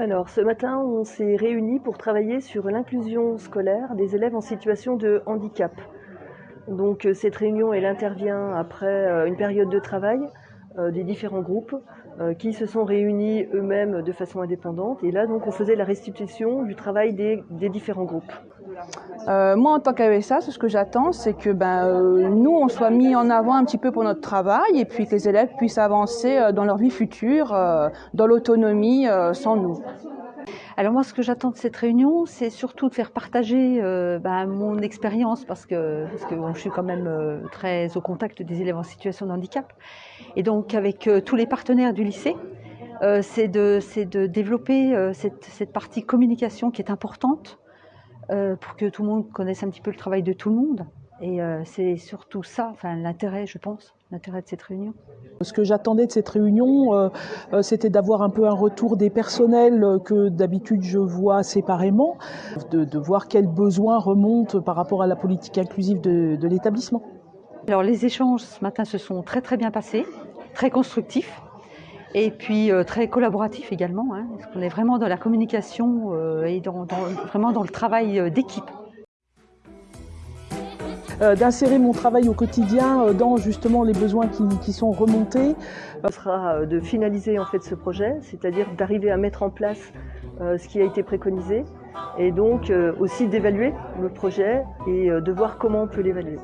Alors ce matin, on s'est réunis pour travailler sur l'inclusion scolaire des élèves en situation de handicap. Donc euh, cette réunion, elle intervient après euh, une période de travail euh, des différents groupes qui se sont réunis eux-mêmes de façon indépendante. Et là, donc, on faisait la restitution du travail des, différents groupes. Moi, en tant qu'AESA, ce que j'attends, c'est que ben, nous, on soit mis en avant un petit peu pour notre travail et puis que les élèves puissent avancer dans leur vie future, dans l'autonomie, sans nous. Alors moi, ce que j'attends de cette réunion, c'est surtout de faire partager euh, ben, mon expérience, parce que, je suis quand même euh, très au contact des élèves en situation de handicap. Et donc avec euh, tous les partenaires du lycée, c'est de, développer cette, cette, partie communication qui est importante pour que tout le monde connaisse un petit peu le travail de tout le monde. Et euh, c'est surtout ça, enfin, l'intérêt, je pense, l'intérêt de cette réunion. Ce que j'attendais de cette réunion, euh, euh, c'était d'avoir un peu un retour des personnels que d'habitude je vois séparément, de, voir quels besoins remontent par rapport à la politique inclusive de, l'établissement. Alors les échanges ce matin se sont très très bien passés, très constructifs et puis très collaboratifs également, hein, parce qu'on est vraiment dans la communication et vraiment dans le travail d'équipe. Euh, d'insérer mon travail au quotidien euh, dans justement les besoins qui, sont remontés. Ce sera euh, de finaliser en fait ce projet, c'est-à-dire d'arriver à mettre en place ce qui a été préconisé et donc aussi d'évaluer le projet et de voir comment on peut l'évaluer.